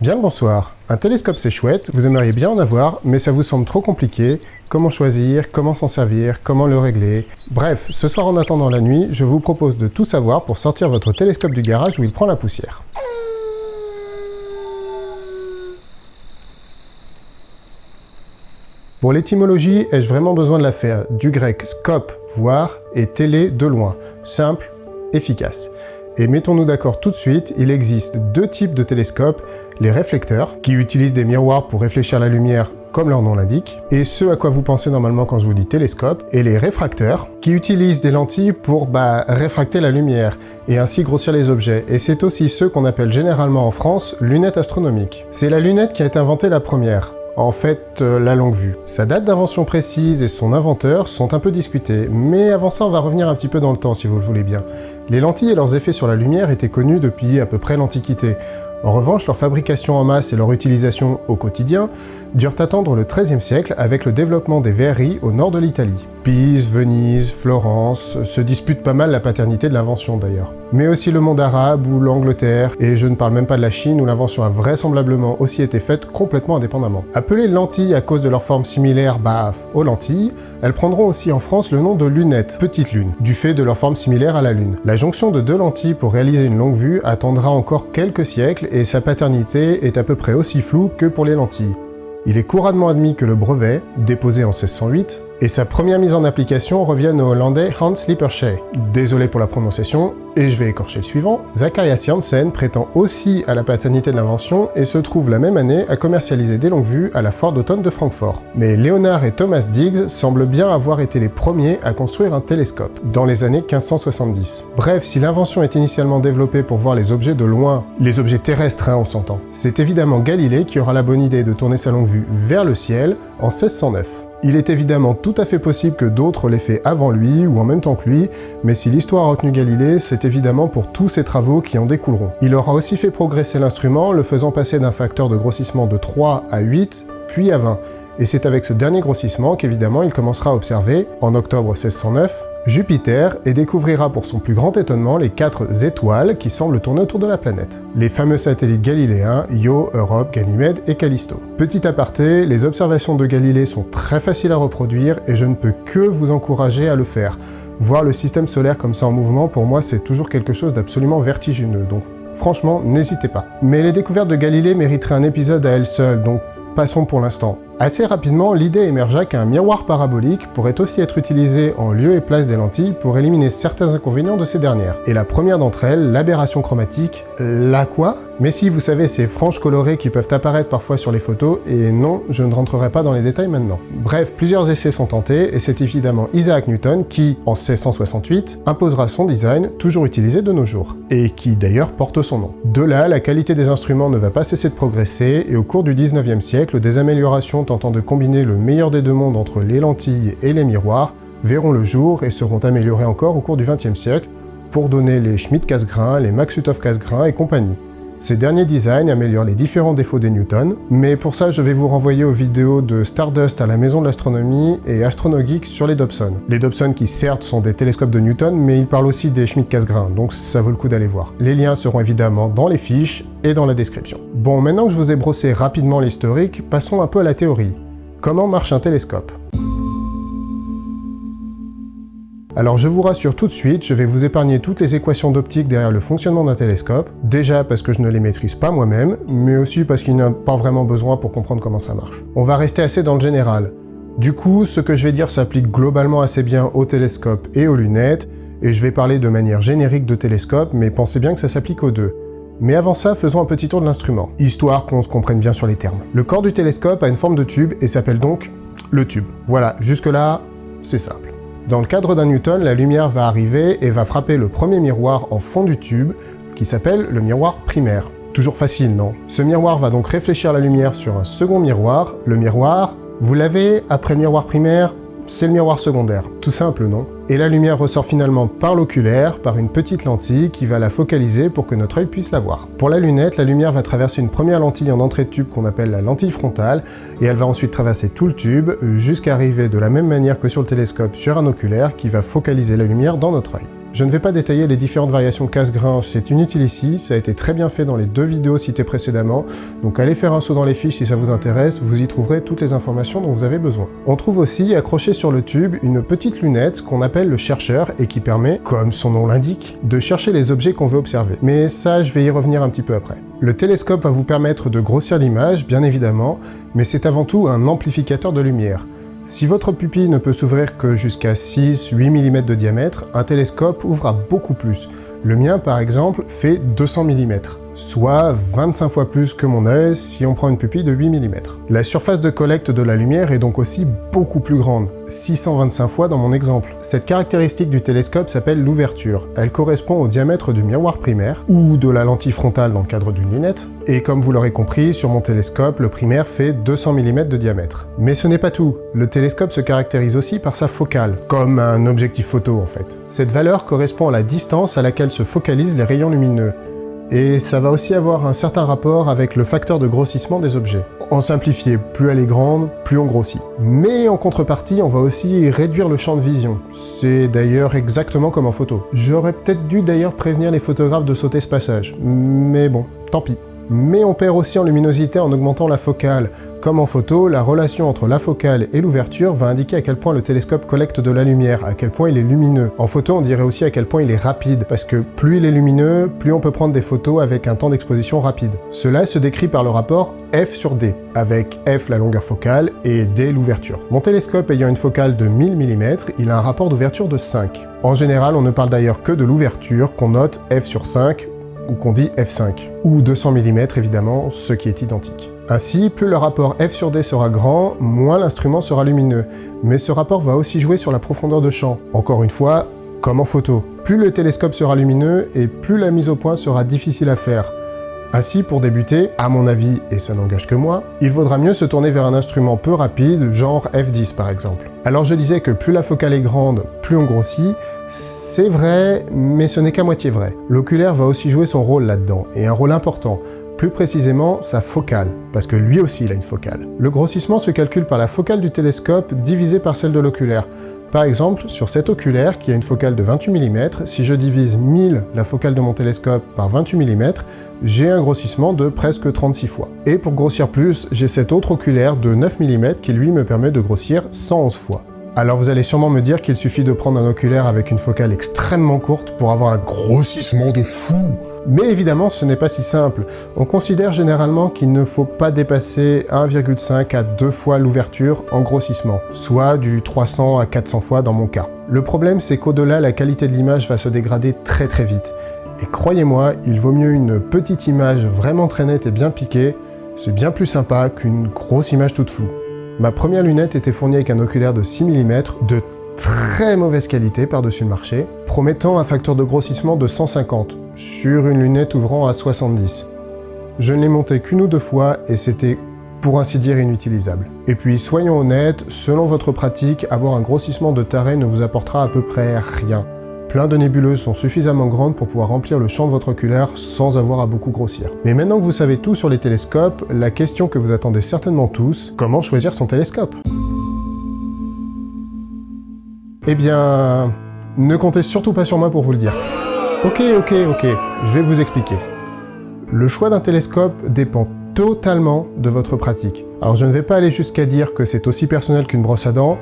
Bien le bonsoir. Un télescope c'est chouette, vous aimeriez bien en avoir, mais ça vous semble trop compliqué. Comment choisir, comment s'en servir, comment le régler? Bref, ce soir en attendant la nuit, je vous propose de tout savoir pour sortir votre télescope du garage où il prend la poussière. Pour l'étymologie, ai-je vraiment besoin de la faire? Du grec scope, voir, et télé, de loin. Simple, efficace. Et mettons-nous d'accord tout de suite, il existe deux types de télescopes, les réflecteurs, qui utilisent des miroirs pour réfléchir la lumière comme leur nom l'indique, et ce à quoi vous pensez normalement quand je vous dis télescope, et les réfracteurs, qui utilisent des lentilles pour bah, réfracter la lumière, et ainsi grossir les objets, et c'est aussi ceux qu'on appelle généralement en France lunettes astronomiques. C'est la lunette qui a été inventée la première, en fait, euh, la longue vue. Sa date d'invention précise et son inventeur sont un peu discutés, mais avant ça on va revenir un petit peu dans le temps si vous le voulez bien. Les lentilles et leurs effets sur la lumière étaient connus depuis à peu près l'Antiquité. En revanche, leur fabrication en masse et leur utilisation au quotidien durent attendre le XIIIe siècle avec le développement des verreries au nord de l'Italie. Pise, Venise, Florence se disputent pas mal la paternité de l'invention d'ailleurs. Mais aussi le monde arabe ou l'Angleterre, et je ne parle même pas de la Chine où l'invention a vraisemblablement aussi été faite complètement indépendamment. Appelées lentilles à cause de leur forme similaire bah, aux lentilles, elles prendront aussi en France le nom de lunettes, petites lunes, du fait de leur forme similaire à la lune. La jonction de deux lentilles pour réaliser une longue vue attendra encore quelques siècles et sa paternité est à peu près aussi floue que pour les lentilles. Il est couramment admis que le brevet, déposé en 1608, et sa première mise en application revient au hollandais Hans Lippershey. Désolé pour la prononciation, et je vais écorcher le suivant. Zacharias Janssen prétend aussi à la paternité de l'invention et se trouve la même année à commercialiser des longues vues à la foire d'automne de Francfort. Mais Leonard et Thomas Diggs semblent bien avoir été les premiers à construire un télescope, dans les années 1570. Bref, si l'invention est initialement développée pour voir les objets de loin, les objets terrestres hein, on s'entend, c'est évidemment Galilée qui aura la bonne idée de tourner sa longue vue vers le ciel en 1609. Il est évidemment tout à fait possible que d'autres l'aient fait avant lui ou en même temps que lui, mais si l'histoire a retenu Galilée, c'est évidemment pour tous ses travaux qui en découleront. Il aura aussi fait progresser l'instrument, le faisant passer d'un facteur de grossissement de 3 à 8, puis à 20, et c'est avec ce dernier grossissement qu'évidemment il commencera à observer, en octobre 1609, Jupiter et découvrira pour son plus grand étonnement les quatre étoiles qui semblent tourner autour de la planète. Les fameux satellites galiléens Io, Europe, Ganymède et Callisto. Petit aparté, les observations de Galilée sont très faciles à reproduire et je ne peux que vous encourager à le faire. Voir le système solaire comme ça en mouvement, pour moi, c'est toujours quelque chose d'absolument vertigineux, donc franchement, n'hésitez pas. Mais les découvertes de Galilée mériteraient un épisode à elles seules, donc passons pour l'instant. Assez rapidement, l'idée émergea qu'un miroir parabolique pourrait aussi être utilisé en lieu et place des lentilles pour éliminer certains inconvénients de ces dernières. Et la première d'entre elles, l'aberration chromatique, la quoi? Mais si, vous savez, ces franges colorées qui peuvent apparaître parfois sur les photos, et non, je ne rentrerai pas dans les détails maintenant. Bref, plusieurs essais sont tentés, et c'est évidemment Isaac Newton qui, en 1668, imposera son design, toujours utilisé de nos jours, et qui d'ailleurs porte son nom. De là, la qualité des instruments ne va pas cesser de progresser, et au cours du 19e siècle, des améliorations tentant de combiner le meilleur des deux mondes entre les lentilles et les miroirs verront le jour et seront améliorés encore au cours du XXe siècle pour donner les Schmidt casse-grains, les Maxutov casse-grains et compagnie. Ces derniers designs améliorent les différents défauts des Newton, mais pour ça je vais vous renvoyer aux vidéos de Stardust à la Maison de l'Astronomie et Astronogeek sur les Dobson. Les Dobson qui certes sont des télescopes de Newton, mais ils parlent aussi des Schmidt casse-grains, donc ça vaut le coup d'aller voir. Les liens seront évidemment dans les fiches et dans la description. Bon, maintenant que je vous ai brossé rapidement l'historique, passons un peu à la théorie. Comment marche un télescope? Alors je vous rassure tout de suite, je vais vous épargner toutes les équations d'optique derrière le fonctionnement d'un télescope, déjà parce que je ne les maîtrise pas moi-même, mais aussi parce qu'il n'y a pas vraiment besoin pour comprendre comment ça marche. On va rester assez dans le général. Du coup, ce que je vais dire s'applique globalement assez bien aux télescopes et aux lunettes, et je vais parler de manière générique de télescope, mais pensez bien que ça s'applique aux deux. Mais avant ça, faisons un petit tour de l'instrument, histoire qu'on se comprenne bien sur les termes. Le corps du télescope a une forme de tube et s'appelle donc le tube. Voilà, jusque-là, c'est simple. Dans le cadre d'un Newton, la lumière va arriver et va frapper le premier miroir en fond du tube, qui s'appelle le miroir primaire. Toujours facile, non? Ce miroir va donc réfléchir la lumière sur un second miroir. Le miroir, vous l'avez après le miroir primaire, c'est le miroir secondaire. Tout simple, non? Et la lumière ressort finalement par l'oculaire, par une petite lentille qui va la focaliser pour que notre œil puisse la voir. Pour la lunette, la lumière va traverser une première lentille en entrée de tube qu'on appelle la lentille frontale, et elle va ensuite traverser tout le tube, jusqu'à arriver de la même manière que sur le télescope sur un oculaire qui va focaliser la lumière dans notre œil. Je ne vais pas détailler les différentes variations casse-grain, c'est inutile ici, ça a été très bien fait dans les deux vidéos citées précédemment, donc allez faire un saut dans les fiches si ça vous intéresse, vous y trouverez toutes les informations dont vous avez besoin. On trouve aussi accroché sur le tube une petite lunette qu'on appelle le chercheur et qui permet, comme son nom l'indique, de chercher les objets qu'on veut observer. Mais ça, je vais y revenir un petit peu après. Le télescope va vous permettre de grossir l'image, bien évidemment, mais c'est avant tout un amplificateur de lumière. Si votre pupille ne peut s'ouvrir que jusqu'à 6-8 mm de diamètre, un télescope ouvre beaucoup plus. Le mien, par exemple, fait 200 mm soit 25 fois plus que mon œil si on prend une pupille de 8 mm. La surface de collecte de la lumière est donc aussi beaucoup plus grande, 625 fois dans mon exemple. Cette caractéristique du télescope s'appelle l'ouverture. Elle correspond au diamètre du miroir primaire, ou de la lentille frontale dans le cadre d'une lunette, et comme vous l'aurez compris, sur mon télescope, le primaire fait 200 mm de diamètre. Mais ce n'est pas tout, le télescope se caractérise aussi par sa focale, comme un objectif photo en fait. Cette valeur correspond à la distance à laquelle se focalisent les rayons lumineux, et ça va aussi avoir un certain rapport avec le facteur de grossissement des objets. En simplifié, plus elle est grande, plus on grossit. Mais en contrepartie, on va aussi réduire le champ de vision. C'est d'ailleurs exactement comme en photo. J'aurais peut-être dû d'ailleurs prévenir les photographes de sauter ce passage, mais bon, tant pis. Mais on perd aussi en luminosité en augmentant la focale, comme en photo, la relation entre la focale et l'ouverture va indiquer à quel point le télescope collecte de la lumière, à quel point il est lumineux. En photo, on dirait aussi à quel point il est rapide, parce que plus il est lumineux, plus on peut prendre des photos avec un temps d'exposition rapide. Cela se décrit par le rapport f sur d, avec f la longueur focale et d l'ouverture. Mon télescope ayant une focale de 1000 mm, il a un rapport d'ouverture de 5. En général, on ne parle d'ailleurs que de l'ouverture, qu'on note f sur 5, ou qu'on dit f5, ou 200 mm évidemment, ce qui est identique. Ainsi, plus le rapport f sur d sera grand, moins l'instrument sera lumineux. Mais ce rapport va aussi jouer sur la profondeur de champ. Encore une fois, comme en photo. Plus le télescope sera lumineux et plus la mise au point sera difficile à faire. Ainsi, pour débuter, à mon avis, et ça n'engage que moi, il vaudra mieux se tourner vers un instrument peu rapide, genre F10 par exemple. Alors je disais que plus la focale est grande, plus on grossit, c'est vrai, mais ce n'est qu'à moitié vrai. L'oculaire va aussi jouer son rôle là-dedans, et un rôle important, plus précisément sa focale, parce que lui aussi il a une focale. Le grossissement se calcule par la focale du télescope divisée par celle de l'oculaire. Par exemple, sur cet oculaire, qui a une focale de 28 mm, si je divise 1000 la focale de mon télescope par 28 mm, j'ai un grossissement de presque 36 fois. Et pour grossir plus, j'ai cet autre oculaire de 9 mm qui lui me permet de grossir 111 fois. Alors vous allez sûrement me dire qu'il suffit de prendre un oculaire avec une focale extrêmement courte pour avoir un grossissement de fou mais évidemment, ce n'est pas si simple. On considère généralement qu'il ne faut pas dépasser 1,5 à 2 fois l'ouverture en grossissement, soit du 300 à 400 fois dans mon cas. Le problème, c'est qu'au-delà, la qualité de l'image va se dégrader très très vite. Et croyez-moi, il vaut mieux une petite image vraiment très nette et bien piquée, c'est bien plus sympa qu'une grosse image toute floue. Ma première lunette était fournie avec un oculaire de 6 mm de très mauvaise qualité par-dessus le marché, promettant un facteur de grossissement de 150 sur une lunette ouvrant à 70. Je ne l'ai monté qu'une ou deux fois et c'était pour ainsi dire inutilisable. Et puis soyons honnêtes, selon votre pratique, avoir un grossissement de taré ne vous apportera à peu près rien. Plein de nébuleuses sont suffisamment grandes pour pouvoir remplir le champ de votre oculaire sans avoir à beaucoup grossir. Mais maintenant que vous savez tout sur les télescopes, la question que vous attendez certainement tous, comment choisir son télescope? Eh bien, ne comptez surtout pas sur moi pour vous le dire. Ok, ok, ok, je vais vous expliquer. Le choix d'un télescope dépend totalement de votre pratique. Alors je ne vais pas aller jusqu'à dire que c'est aussi personnel qu'une brosse à dents,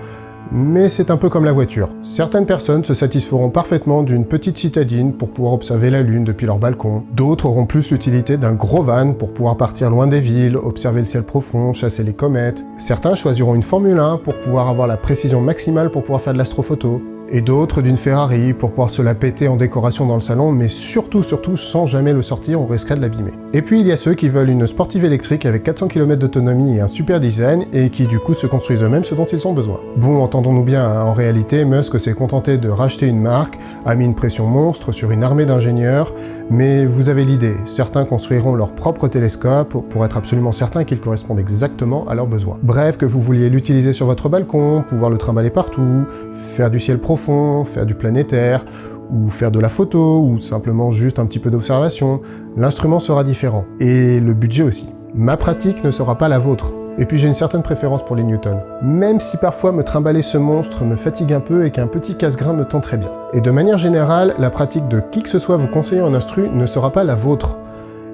mais c'est un peu comme la voiture. Certaines personnes se satisferont parfaitement d'une petite citadine pour pouvoir observer la Lune depuis leur balcon. D'autres auront plus l'utilité d'un gros van pour pouvoir partir loin des villes, observer le ciel profond, chasser les comètes. Certains choisiront une Formule 1 pour pouvoir avoir la précision maximale pour pouvoir faire de l'astrophoto et d'autres d'une Ferrari pour pouvoir se la péter en décoration dans le salon, mais surtout, surtout, sans jamais le sortir, on risquerait de l'abîmer. Et puis il y a ceux qui veulent une sportive électrique avec 400 km d'autonomie et un super design, et qui du coup se construisent eux-mêmes ce dont ils ont besoin. Bon, entendons-nous bien, hein, en réalité, Musk s'est contenté de racheter une marque, a mis une pression monstre sur une armée d'ingénieurs, mais vous avez l'idée, certains construiront leur propre télescope pour être absolument certains qu'ils correspondent exactement à leurs besoins. Bref, que vous vouliez l'utiliser sur votre balcon, pouvoir le trimballer partout, faire du ciel profond, faire du planétaire, ou faire de la photo, ou simplement juste un petit peu d'observation, l'instrument sera différent. Et le budget aussi. Ma pratique ne sera pas la vôtre. Et puis j'ai une certaine préférence pour les newtons. Même si parfois me trimballer ce monstre me fatigue un peu et qu'un petit casse-grain me tend très bien. Et de manière générale, la pratique de qui que ce soit vous conseillant un instru ne sera pas la vôtre.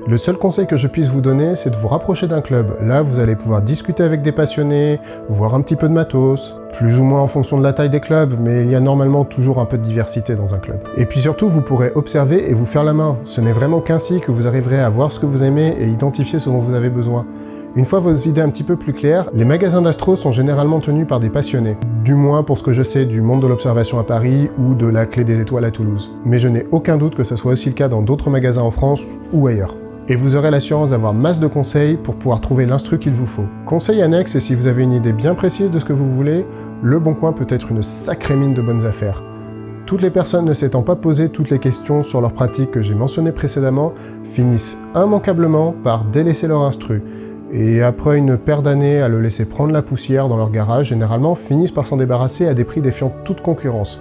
Le seul conseil que je puisse vous donner, c'est de vous rapprocher d'un club. Là, vous allez pouvoir discuter avec des passionnés, voir un petit peu de matos, plus ou moins en fonction de la taille des clubs, mais il y a normalement toujours un peu de diversité dans un club. Et puis surtout, vous pourrez observer et vous faire la main. Ce n'est vraiment qu'ainsi que vous arriverez à voir ce que vous aimez et identifier ce dont vous avez besoin. Une fois vos idées un petit peu plus claires, les magasins d'astro sont généralement tenus par des passionnés. Du moins pour ce que je sais du monde de l'observation à Paris ou de la clé des étoiles à Toulouse. Mais je n'ai aucun doute que ce soit aussi le cas dans d'autres magasins en France ou ailleurs et vous aurez l'assurance d'avoir masse de conseils pour pouvoir trouver l'instru qu'il vous faut. Conseil annexe, et si vous avez une idée bien précise de ce que vous voulez, Le Bon Coin peut être une sacrée mine de bonnes affaires. Toutes les personnes ne s'étant pas posé toutes les questions sur leurs pratiques que j'ai mentionnées précédemment finissent immanquablement par délaisser leur instru, et après une paire d'années à le laisser prendre la poussière dans leur garage, généralement finissent par s'en débarrasser à des prix défiant toute concurrence.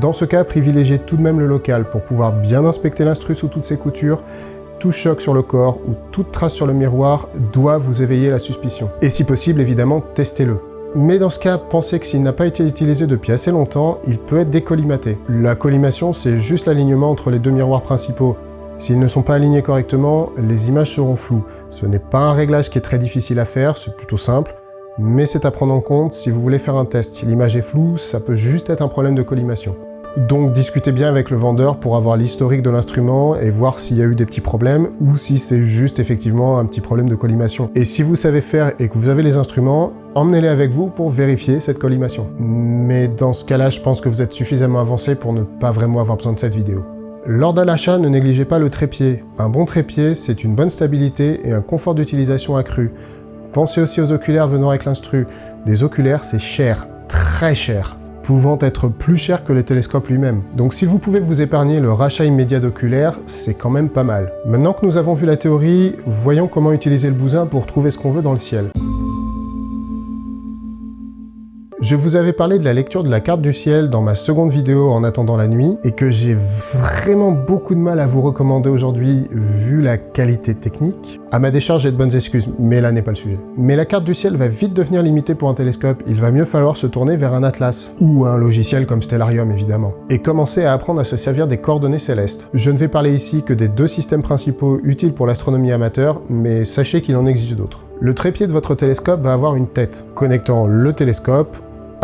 Dans ce cas, privilégiez tout de même le local pour pouvoir bien inspecter l'instru sous toutes ses coutures tout choc sur le corps ou toute trace sur le miroir doit vous éveiller la suspicion. Et si possible, évidemment, testez-le. Mais dans ce cas, pensez que s'il n'a pas été utilisé depuis assez longtemps, il peut être décollimaté. La collimation, c'est juste l'alignement entre les deux miroirs principaux. S'ils ne sont pas alignés correctement, les images seront floues. Ce n'est pas un réglage qui est très difficile à faire, c'est plutôt simple, mais c'est à prendre en compte si vous voulez faire un test. Si l'image est floue, ça peut juste être un problème de collimation. Donc discutez bien avec le vendeur pour avoir l'historique de l'instrument et voir s'il y a eu des petits problèmes ou si c'est juste effectivement un petit problème de collimation. Et si vous savez faire et que vous avez les instruments, emmenez-les avec vous pour vérifier cette collimation. Mais dans ce cas-là, je pense que vous êtes suffisamment avancé pour ne pas vraiment avoir besoin de cette vidéo. Lors d'un achat, ne négligez pas le trépied. Un bon trépied, c'est une bonne stabilité et un confort d'utilisation accru. Pensez aussi aux oculaires venant avec l'instru. Des oculaires, c'est cher, très cher pouvant être plus cher que le télescope lui-même. Donc si vous pouvez vous épargner le rachat immédiat d'oculaire, c'est quand même pas mal. Maintenant que nous avons vu la théorie, voyons comment utiliser le bousin pour trouver ce qu'on veut dans le ciel. Je vous avais parlé de la lecture de la carte du ciel dans ma seconde vidéo en attendant la nuit, et que j'ai vraiment beaucoup de mal à vous recommander aujourd'hui vu la qualité technique. À ma décharge, j'ai de bonnes excuses, mais là n'est pas le sujet. Mais la carte du ciel va vite devenir limitée pour un télescope, il va mieux falloir se tourner vers un atlas, ou un logiciel comme Stellarium évidemment, et commencer à apprendre à se servir des coordonnées célestes. Je ne vais parler ici que des deux systèmes principaux utiles pour l'astronomie amateur, mais sachez qu'il en existe d'autres. Le trépied de votre télescope va avoir une tête, connectant le télescope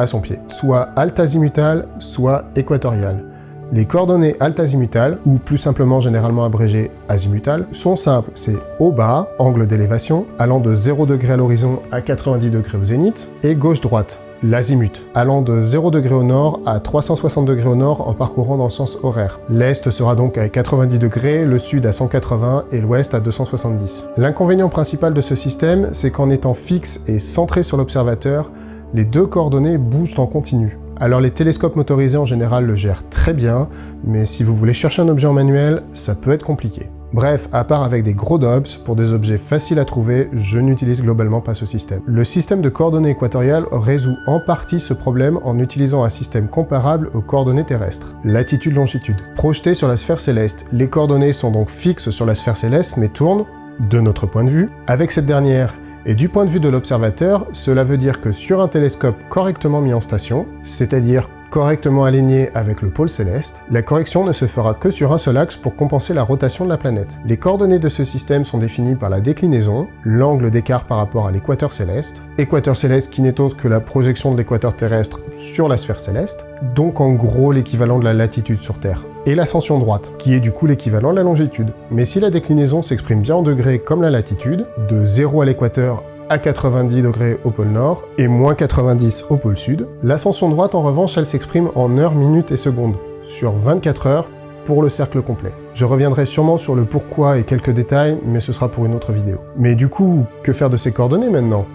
son pied, soit alt-azimutal, soit équatorial. Les coordonnées alt-azimutales, ou plus simplement généralement abrégées azimutal, sont simples, c'est haut-bas, angle d'élévation, allant de 0 degré à l'horizon à 90 degrés au zénith, et gauche-droite, l'azimut, allant de 0 degré au nord à 360 degrés au nord en parcourant dans le sens horaire. L'est sera donc à 90 degrés, le sud à 180 et l'ouest à 270. L'inconvénient principal de ce système, c'est qu'en étant fixe et centré sur l'observateur, les deux coordonnées bougent en continu. Alors les télescopes motorisés en général le gèrent très bien, mais si vous voulez chercher un objet en manuel, ça peut être compliqué. Bref, à part avec des gros dobs, pour des objets faciles à trouver, je n'utilise globalement pas ce système. Le système de coordonnées équatoriales résout en partie ce problème en utilisant un système comparable aux coordonnées terrestres, latitude-longitude. Projetées sur la sphère céleste, les coordonnées sont donc fixes sur la sphère céleste mais tournent, de notre point de vue, avec cette dernière et du point de vue de l'observateur, cela veut dire que sur un télescope correctement mis en station, c'est-à-dire correctement aligné avec le pôle céleste, la correction ne se fera que sur un seul axe pour compenser la rotation de la planète. Les coordonnées de ce système sont définies par la déclinaison, l'angle d'écart par rapport à l'équateur céleste, équateur céleste qui n'est autre que la projection de l'équateur terrestre sur la sphère céleste, donc en gros l'équivalent de la latitude sur Terre, et l'ascension droite, qui est du coup l'équivalent de la longitude. Mais si la déclinaison s'exprime bien en degrés comme la latitude, de 0 à l'équateur à 90 degrés au pôle nord et moins 90 au pôle sud. L'ascension droite, en revanche, elle s'exprime en heures, minutes et secondes, sur 24 heures pour le cercle complet. Je reviendrai sûrement sur le pourquoi et quelques détails, mais ce sera pour une autre vidéo. Mais du coup, que faire de ces coordonnées maintenant?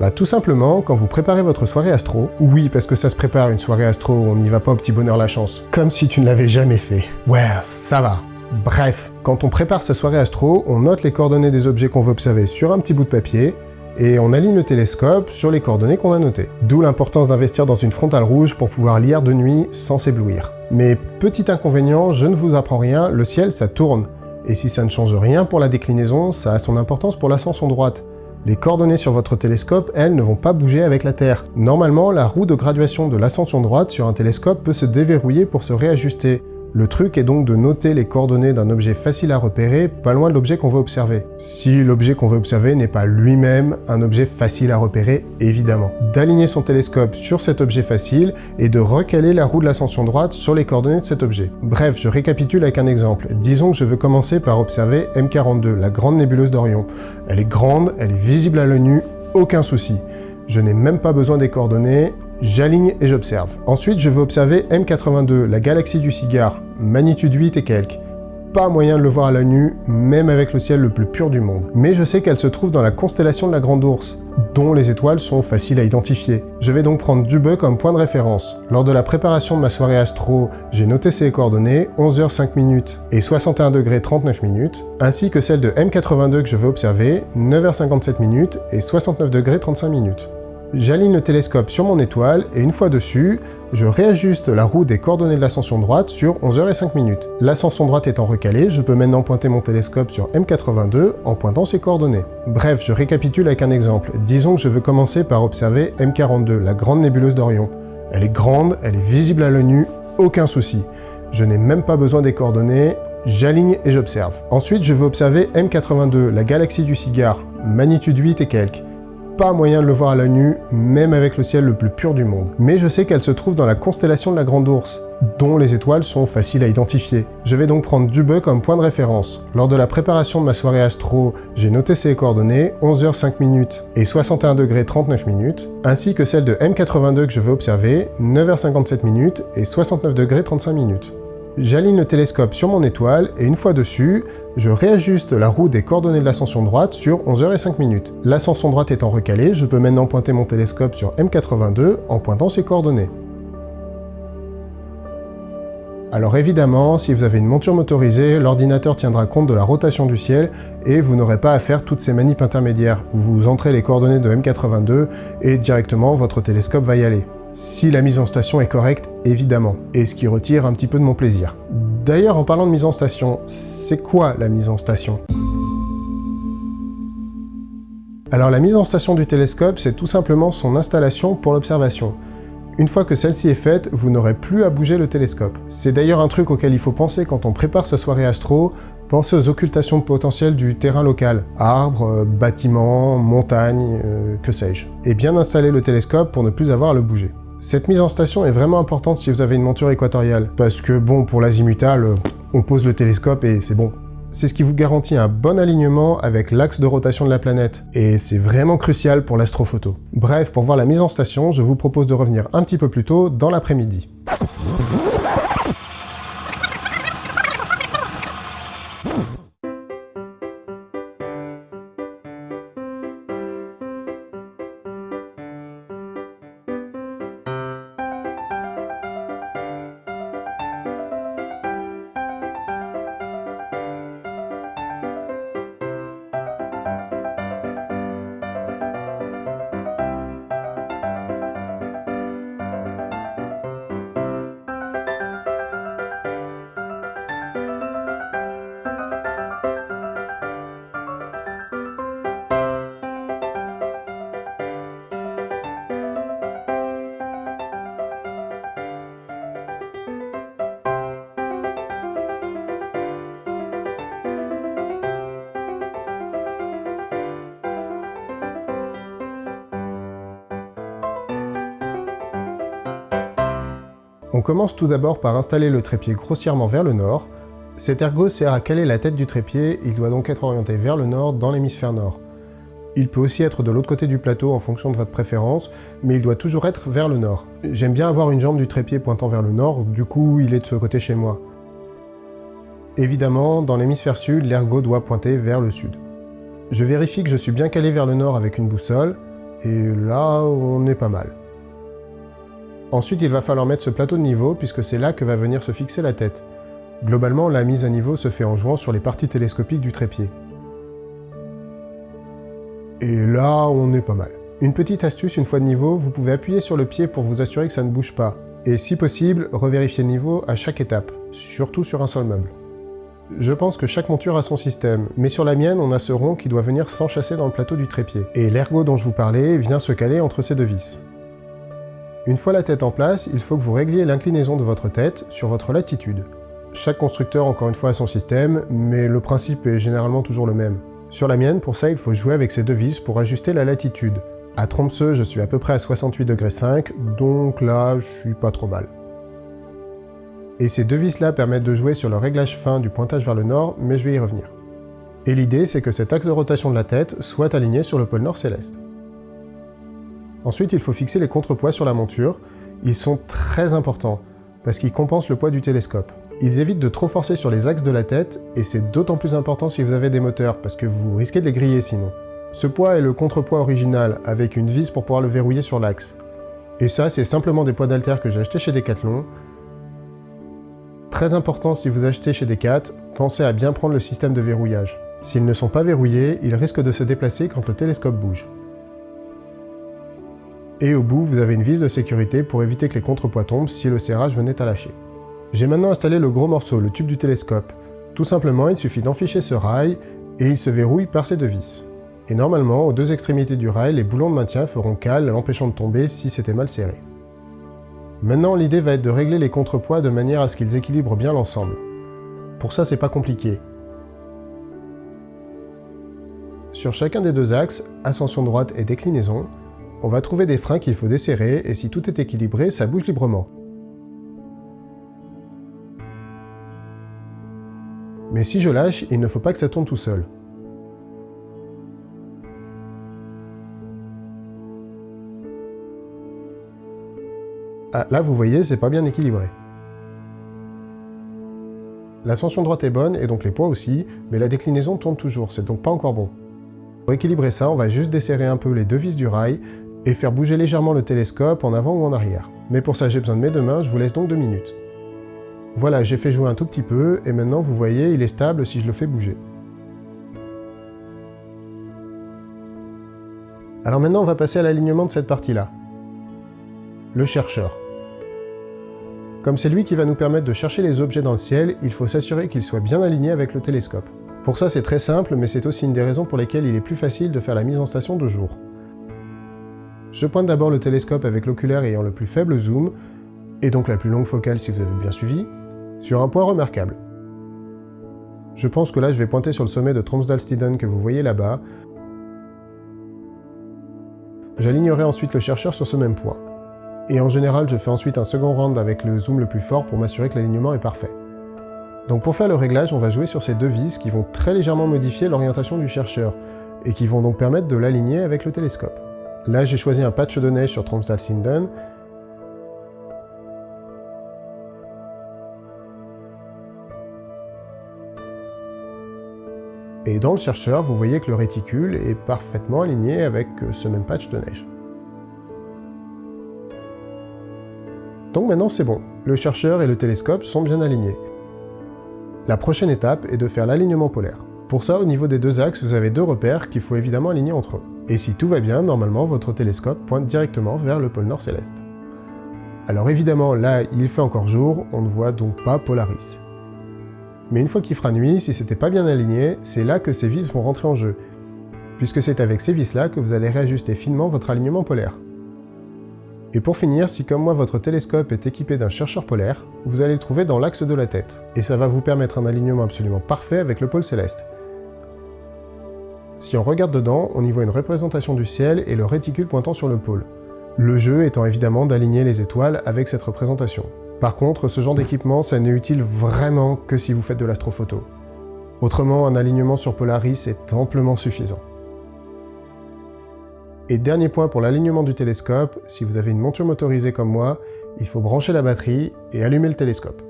Bah tout simplement, quand vous préparez votre soirée astro, oui parce que ça se prépare une soirée astro, on n'y va pas au petit bonheur la chance, comme si tu ne l'avais jamais fait. Ouais, ça va. Bref, quand on prépare sa soirée astro, on note les coordonnées des objets qu'on veut observer sur un petit bout de papier, et on aligne le télescope sur les coordonnées qu'on a notées. D'où l'importance d'investir dans une frontale rouge pour pouvoir lire de nuit sans s'éblouir. Mais petit inconvénient, je ne vous apprends rien, le ciel ça tourne. Et si ça ne change rien pour la déclinaison, ça a son importance pour l'ascension droite. Les coordonnées sur votre télescope, elles, ne vont pas bouger avec la Terre. Normalement, la roue de graduation de l'ascension droite sur un télescope peut se déverrouiller pour se réajuster. Le truc est donc de noter les coordonnées d'un objet facile à repérer, pas loin de l'objet qu'on veut observer. Si l'objet qu'on veut observer n'est pas lui-même un objet facile à repérer, évidemment. D'aligner son télescope sur cet objet facile et de recaler la roue de l'ascension droite sur les coordonnées de cet objet. Bref, je récapitule avec un exemple. Disons que je veux commencer par observer M42, la grande nébuleuse d'Orion. Elle est grande, elle est visible à l'œil nu, aucun souci. Je n'ai même pas besoin des coordonnées, J'aligne et j'observe. Ensuite, je vais observer M82, la galaxie du cigare, magnitude 8 et quelques. Pas moyen de le voir à l'œil nu, même avec le ciel le plus pur du monde. Mais je sais qu'elle se trouve dans la constellation de la Grande Ourse, dont les étoiles sont faciles à identifier. Je vais donc prendre Dubeux comme point de référence. Lors de la préparation de ma soirée astro, j'ai noté ses coordonnées 11h 5 minutes et 61 degrés 39 minutes, ainsi que celle de M82 que je vais observer 9h57 minutes et 69 degrés 35 minutes. J'aligne le télescope sur mon étoile et une fois dessus, je réajuste la roue des coordonnées de l'ascension droite sur 11h05 minutes. L'ascension droite étant recalée, je peux maintenant pointer mon télescope sur M82 en pointant ses coordonnées. Bref, je récapitule avec un exemple. Disons que je veux commencer par observer M42, la grande nébuleuse d'Orion. Elle est grande, elle est visible à l'œil nu, aucun souci. Je n'ai même pas besoin des coordonnées, j'aligne et j'observe. Ensuite, je veux observer M82, la galaxie du cigare, magnitude 8 et quelques pas moyen de le voir à l'œil nu, même avec le ciel le plus pur du monde. Mais je sais qu'elle se trouve dans la constellation de la Grande Ourse, dont les étoiles sont faciles à identifier. Je vais donc prendre Dubeux comme point de référence. Lors de la préparation de ma soirée astro, j'ai noté ses coordonnées 11h 5 minutes et 61 degrés 39 minutes, ainsi que celle de M82 que je veux observer 9h57 minutes et 69 degrés 35 minutes. J'aligne le télescope sur mon étoile et une fois dessus, je réajuste la roue des coordonnées de l'ascension droite sur 11h et 5 minutes. L'ascension droite étant recalée, je peux maintenant pointer mon télescope sur M82 en pointant ses coordonnées. Alors évidemment, si vous avez une monture motorisée, l'ordinateur tiendra compte de la rotation du ciel et vous n'aurez pas à faire toutes ces manips intermédiaires. Vous entrez les coordonnées de M82 et directement votre télescope va y aller. Si la mise en station est correcte, évidemment, et ce qui retire un petit peu de mon plaisir. D'ailleurs, en parlant de mise en station, c'est quoi la mise en station? Alors la mise en station du télescope, c'est tout simplement son installation pour l'observation. Une fois que celle-ci est faite, vous n'aurez plus à bouger le télescope. C'est d'ailleurs un truc auquel il faut penser quand on prépare sa soirée astro, pensez aux occultations potentielles du terrain local, arbres, euh, bâtiments, montagnes, euh, que sais-je. Et bien installer le télescope pour ne plus avoir à le bouger. Cette mise en station est vraiment importante si vous avez une monture équatoriale, parce que bon, pour l'azimutal, euh, on pose le télescope et c'est bon. C'est ce qui vous garantit un bon alignement avec l'axe de rotation de la planète, et c'est vraiment crucial pour l'astrophoto. Bref, pour voir la mise en station, je vous propose de revenir un petit peu plus tôt dans l'après-midi. On commence tout d'abord par installer le trépied grossièrement vers le nord. Cet ergot sert à caler la tête du trépied, il doit donc être orienté vers le nord dans l'hémisphère nord. Il peut aussi être de l'autre côté du plateau en fonction de votre préférence, mais il doit toujours être vers le nord. J'aime bien avoir une jambe du trépied pointant vers le nord, du coup il est de ce côté chez moi. Évidemment, dans l'hémisphère sud, l'ergot doit pointer vers le sud. Je vérifie que je suis bien calé vers le nord avec une boussole, et là, on est pas mal. Ensuite, il va falloir mettre ce plateau de niveau, puisque c'est là que va venir se fixer la tête. Globalement, la mise à niveau se fait en jouant sur les parties télescopiques du trépied. Et là, on est pas mal. Une petite astuce, une fois de niveau, vous pouvez appuyer sur le pied pour vous assurer que ça ne bouge pas. Et si possible, revérifier le niveau à chaque étape, surtout sur un seul meuble. Je pense que chaque monture a son système, mais sur la mienne, on a ce rond qui doit venir s'enchasser dans le plateau du trépied. Et l'ergot dont je vous parlais vient se caler entre ces deux vis. Une fois la tête en place, il faut que vous régliez l'inclinaison de votre tête sur votre latitude. Chaque constructeur, encore une fois, a son système, mais le principe est généralement toujours le même. Sur la mienne, pour ça, il faut jouer avec ces deux vis pour ajuster la latitude. À Tromsø, je suis à peu près à 68,5 donc là, je suis pas trop mal. Et ces deux vis-là permettent de jouer sur le réglage fin du pointage vers le nord, mais je vais y revenir. Et l'idée, c'est que cet axe de rotation de la tête soit aligné sur le pôle nord céleste. Ensuite, il faut fixer les contrepoids sur la monture. Ils sont très importants, parce qu'ils compensent le poids du télescope. Ils évitent de trop forcer sur les axes de la tête, et c'est d'autant plus important si vous avez des moteurs, parce que vous risquez de les griller sinon. Ce poids est le contrepoids original, avec une vis pour pouvoir le verrouiller sur l'axe. Et ça, c'est simplement des poids d'alter que j'ai achetés chez Decathlon, Très important si vous achetez chez Decat, pensez à bien prendre le système de verrouillage. S'ils ne sont pas verrouillés, ils risquent de se déplacer quand le télescope bouge. Et au bout, vous avez une vis de sécurité pour éviter que les contrepoids tombent si le serrage venait à lâcher. J'ai maintenant installé le gros morceau, le tube du télescope. Tout simplement, il suffit d'enficher ce rail et il se verrouille par ces deux vis. Et normalement, aux deux extrémités du rail, les boulons de maintien feront cale, l'empêchant de tomber si c'était mal serré. Maintenant, l'idée va être de régler les contrepoids de manière à ce qu'ils équilibrent bien l'ensemble. Pour ça, c'est pas compliqué. Sur chacun des deux axes, ascension droite et déclinaison, on va trouver des freins qu'il faut desserrer et si tout est équilibré, ça bouge librement. Mais si je lâche, il ne faut pas que ça tourne tout seul. Ah, là, vous voyez, c'est pas bien équilibré. L'ascension droite est bonne, et donc les poids aussi, mais la déclinaison tourne toujours, c'est donc pas encore bon. Pour équilibrer ça, on va juste desserrer un peu les deux vis du rail, et faire bouger légèrement le télescope en avant ou en arrière. Mais pour ça, j'ai besoin de mes deux mains, je vous laisse donc deux minutes. Voilà, j'ai fait jouer un tout petit peu, et maintenant, vous voyez, il est stable si je le fais bouger. Alors maintenant, on va passer à l'alignement de cette partie-là. Le chercheur. Comme c'est lui qui va nous permettre de chercher les objets dans le ciel, il faut s'assurer qu'il soit bien aligné avec le télescope. Pour ça c'est très simple, mais c'est aussi une des raisons pour lesquelles il est plus facile de faire la mise en station de jour. Je pointe d'abord le télescope avec l'oculaire ayant le plus faible zoom, et donc la plus longue focale si vous avez bien suivi, sur un point remarquable. Je pense que là je vais pointer sur le sommet de Tromsdalstiden que vous voyez là-bas. J'alignerai ensuite le chercheur sur ce même point et en général je fais ensuite un second round avec le zoom le plus fort pour m'assurer que l'alignement est parfait. Donc pour faire le réglage, on va jouer sur ces deux vis qui vont très légèrement modifier l'orientation du chercheur, et qui vont donc permettre de l'aligner avec le télescope. Là j'ai choisi un patch de neige sur Tromsdal-Sinden, Et dans le chercheur, vous voyez que le réticule est parfaitement aligné avec ce même patch de neige. Donc maintenant c'est bon, le chercheur et le télescope sont bien alignés. La prochaine étape est de faire l'alignement polaire. Pour ça, au niveau des deux axes, vous avez deux repères qu'il faut évidemment aligner entre eux. Et si tout va bien, normalement votre télescope pointe directement vers le pôle nord céleste. Alors évidemment, là, il fait encore jour, on ne voit donc pas Polaris. Mais une fois qu'il fera nuit, si c'était pas bien aligné, c'est là que ces vis vont rentrer en jeu, puisque c'est avec ces vis-là que vous allez réajuster finement votre alignement polaire. Et pour finir, si comme moi votre télescope est équipé d'un chercheur polaire, vous allez le trouver dans l'axe de la tête, et ça va vous permettre un alignement absolument parfait avec le pôle céleste. Si on regarde dedans, on y voit une représentation du ciel et le réticule pointant sur le pôle. Le jeu étant évidemment d'aligner les étoiles avec cette représentation. Par contre, ce genre d'équipement, ça n'est utile vraiment que si vous faites de l'astrophoto. Autrement, un alignement sur Polaris est amplement suffisant. Et dernier point pour l'alignement du télescope, si vous avez une monture motorisée comme moi, il faut brancher la batterie et allumer le télescope.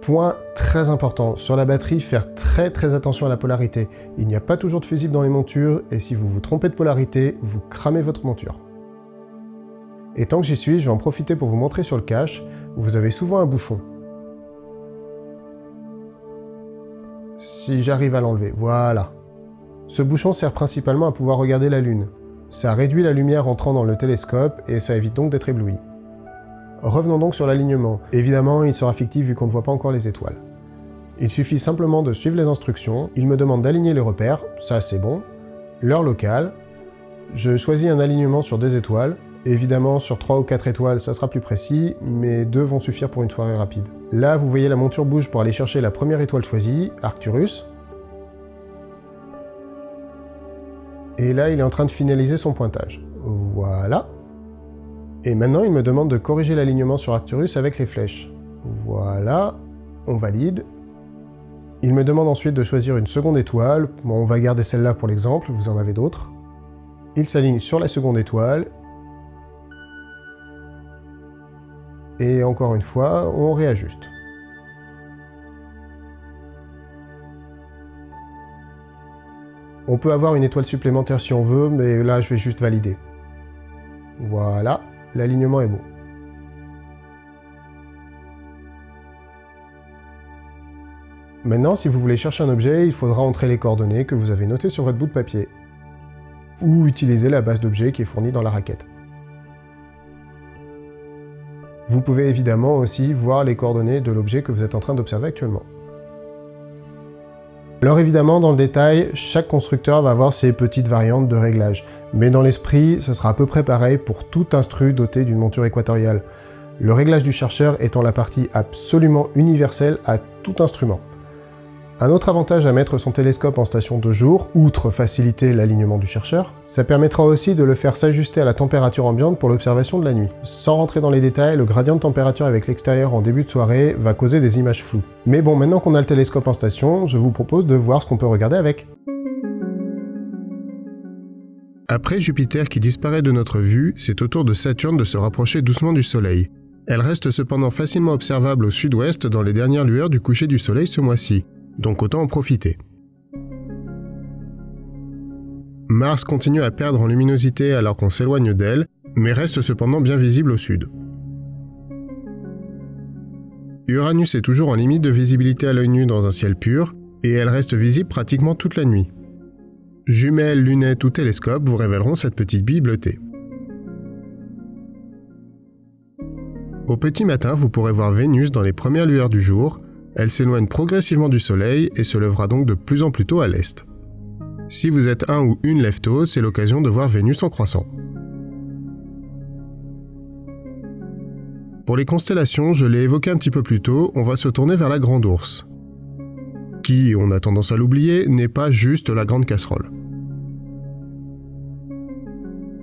Point très important, sur la batterie, faire très très attention à la polarité. Il n'y a pas toujours de fusible dans les montures, et si vous vous trompez de polarité, vous cramez votre monture. Et tant que j'y suis, je vais en profiter pour vous montrer sur le cache, vous avez souvent un bouchon. Si j'arrive à l'enlever, voilà. Ce bouchon sert principalement à pouvoir regarder la Lune. Ça réduit la lumière entrant dans le télescope et ça évite donc d'être ébloui. Revenons donc sur l'alignement. Évidemment, il sera fictif vu qu'on ne voit pas encore les étoiles. Il suffit simplement de suivre les instructions, il me demande d'aligner les repères, ça c'est bon, l'heure locale, je choisis un alignement sur deux étoiles, évidemment sur 3 ou 4 étoiles ça sera plus précis, mais deux vont suffire pour une soirée rapide. Là vous voyez la monture bouge pour aller chercher la première étoile choisie, Arcturus, et là il est en train de finaliser son pointage. Voilà. Et maintenant il me demande de corriger l'alignement sur Arcturus avec les flèches. Voilà, on valide, il me demande ensuite de choisir une seconde étoile, bon, on va garder celle-là pour l'exemple, vous en avez d'autres. Il s'aligne sur la seconde étoile. Et encore une fois, on réajuste. On peut avoir une étoile supplémentaire si on veut, mais là je vais juste valider. Voilà, l'alignement est bon. Maintenant, si vous voulez chercher un objet, il faudra entrer les coordonnées que vous avez notées sur votre bout de papier, ou utiliser la base d'objets qui est fournie dans la raquette. Vous pouvez évidemment aussi voir les coordonnées de l'objet que vous êtes en train d'observer actuellement. Alors évidemment, dans le détail, chaque constructeur va avoir ses petites variantes de réglage, mais dans l'esprit, ce sera à peu près pareil pour tout instru doté d'une monture équatoriale, le réglage du chercheur étant la partie absolument universelle à tout instrument. Un autre avantage à mettre son télescope en station de jour, outre faciliter l'alignement du chercheur, ça permettra aussi de le faire s'ajuster à la température ambiante pour l'observation de la nuit. Sans rentrer dans les détails, le gradient de température avec l'extérieur en début de soirée va causer des images floues. Mais bon, maintenant qu'on a le télescope en station, je vous propose de voir ce qu'on peut regarder avec. Après Jupiter qui disparaît de notre vue, c'est au tour de Saturne de se rapprocher doucement du Soleil. Elle reste cependant facilement observable au sud-ouest dans les dernières lueurs du coucher du Soleil ce mois-ci donc autant en profiter. Mars continue à perdre en luminosité alors qu'on s'éloigne d'elle, mais reste cependant bien visible au sud. Uranus est toujours en limite de visibilité à l'œil nu dans un ciel pur, et elle reste visible pratiquement toute la nuit. Jumelles, lunettes ou télescopes vous révéleront cette petite bille bleutée. Au petit matin, vous pourrez voir Vénus dans les premières lueurs du jour, elle s'éloigne progressivement du Soleil et se lèvera donc de plus en plus tôt à l'est. Si vous êtes un ou une lève c'est l'occasion de voir Vénus en croissant. Pour les constellations, je l'ai évoqué un petit peu plus tôt, on va se tourner vers la Grande Ourse, qui, on a tendance à l'oublier, n'est pas juste la Grande Casserole.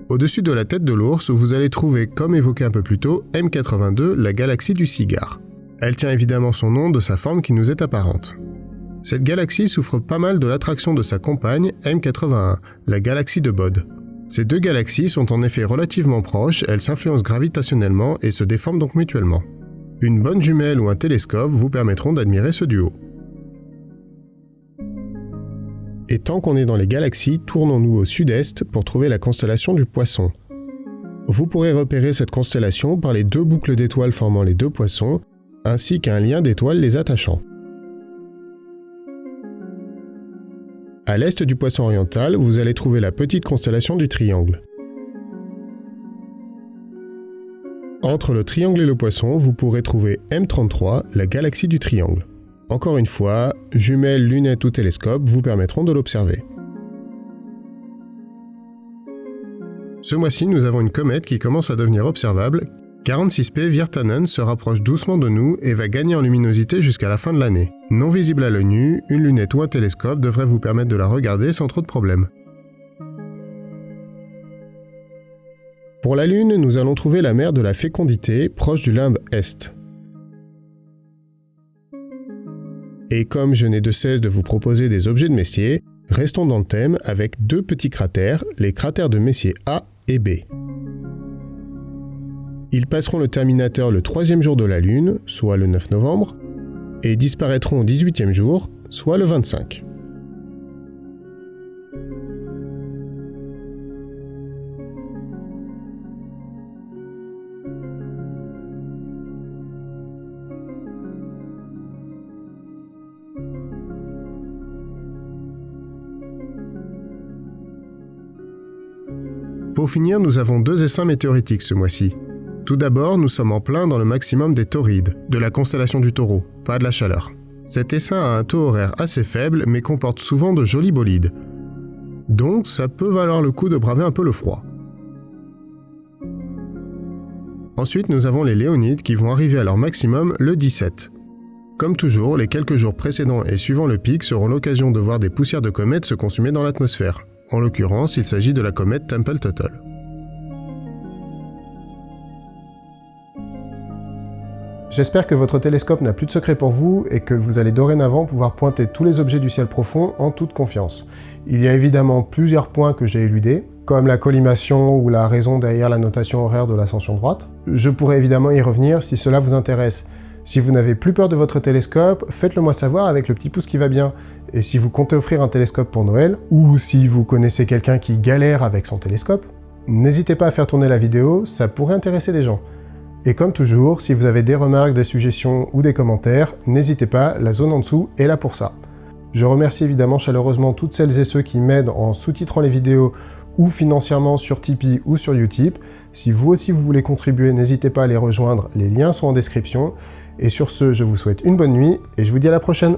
Au-dessus de la tête de l'ours, vous allez trouver, comme évoqué un peu plus tôt, M82, la galaxie du cigare. Elle tient évidemment son nom de sa forme qui nous est apparente. Cette galaxie souffre pas mal de l'attraction de sa compagne M81, la galaxie de Bode. Ces deux galaxies sont en effet relativement proches, elles s'influencent gravitationnellement et se déforment donc mutuellement. Une bonne jumelle ou un télescope vous permettront d'admirer ce duo. Et tant qu'on est dans les galaxies, tournons-nous au sud-est pour trouver la constellation du Poisson. Vous pourrez repérer cette constellation par les deux boucles d'étoiles formant les deux poissons, ainsi qu'un lien d'étoiles les attachant. À l'est du poisson oriental, vous allez trouver la petite constellation du triangle. Entre le triangle et le poisson, vous pourrez trouver M33, la galaxie du triangle. Encore une fois, jumelles, lunettes ou télescopes vous permettront de l'observer. Ce mois-ci, nous avons une comète qui commence à devenir observable 46P Virtanen se rapproche doucement de nous et va gagner en luminosité jusqu'à la fin de l'année. Non visible à l'œil nu, une lunette ou un télescope devrait vous permettre de la regarder sans trop de problèmes. Pour la Lune, nous allons trouver la mer de la fécondité, proche du limbe Est. Et comme je n'ai de cesse de vous proposer des objets de Messier, restons dans le thème avec deux petits cratères, les cratères de Messier A et B. Ils passeront le terminateur le troisième jour de la Lune, soit le 9 novembre, et disparaîtront au 18e jour, soit le 25. Pour finir, nous avons deux essaims météoritiques ce mois-ci, tout d'abord, nous sommes en plein dans le maximum des taurides, de la constellation du taureau, pas de la chaleur. Cet essaim a un taux horaire assez faible mais comporte souvent de jolis bolides. Donc ça peut valoir le coup de braver un peu le froid. Ensuite, nous avons les Léonides qui vont arriver à leur maximum le 17. Comme toujours, les quelques jours précédents et suivant le pic seront l'occasion de voir des poussières de comètes se consumer dans l'atmosphère. En l'occurrence, il s'agit de la comète Tempel-Tuttle. J'espère que votre télescope n'a plus de secret pour vous et que vous allez dorénavant pouvoir pointer tous les objets du ciel profond en toute confiance. Il y a évidemment plusieurs points que j'ai éludés, comme la collimation ou la raison derrière la notation horaire de l'ascension droite. Je pourrais évidemment y revenir si cela vous intéresse. Si vous n'avez plus peur de votre télescope, faites-le moi savoir avec le petit pouce qui va bien. Et si vous comptez offrir un télescope pour Noël, ou si vous connaissez quelqu'un qui galère avec son télescope, n'hésitez pas à faire tourner la vidéo, ça pourrait intéresser des gens. Et comme toujours, si vous avez des remarques, des suggestions ou des commentaires, n'hésitez pas, la zone en dessous est là pour ça. Je remercie évidemment chaleureusement toutes celles et ceux qui m'aident en sous-titrant les vidéos ou financièrement sur Tipeee ou sur Utip. Si vous aussi vous voulez contribuer, n'hésitez pas à les rejoindre, les liens sont en description. Et sur ce, je vous souhaite une bonne nuit et je vous dis à la prochaine